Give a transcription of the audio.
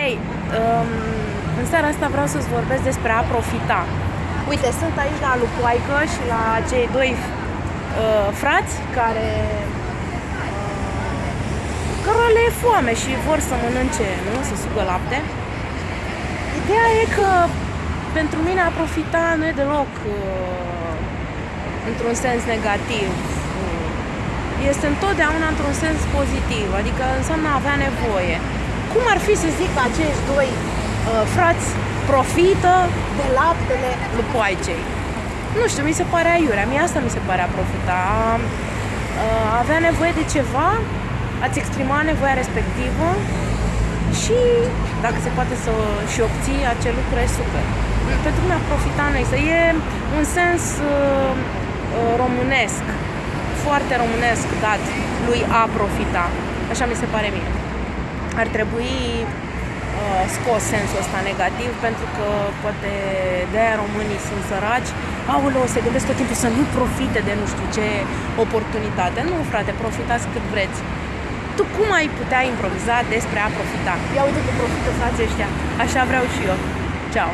Hei, um, în seara asta vreau să-ți vorbesc despre a profita. Uite, sunt aici la Lupoaică și la cei doi uh, frați care uh, cărora le e foame și vor să mănânce, nu? Să sugă lapte. Ideea e că pentru mine a profita nu e deloc uh, într-un sens negativ. Este întotdeauna într-un sens pozitiv, adică înseamnă a avea nevoie cum ar fi să zic că acești doi uh, frați profită de laptele lupoaicei? Nu știu, mi se pare aiurea. Mie asta mi se pare a profita. Uh, avea nevoie de ceva, ați exprima nevoia respectivă și dacă se poate să și obții acel lucru e super. Pentru mine a profita nu să e un sens uh, uh, românesc, foarte românesc dat lui a profita. Așa mi se pare mie ar trebui uh, scos sensul ăsta negativ pentru că poate de aia românii sunt săraci aoleu, se gândesc tot timpul să nu profite de nu știu ce oportunitate. Nu, frate, profitați cât vreți. Tu cum ai putea improviza despre a profita? Ia uite că profită frații ăștia. Așa vreau și eu. Ciao.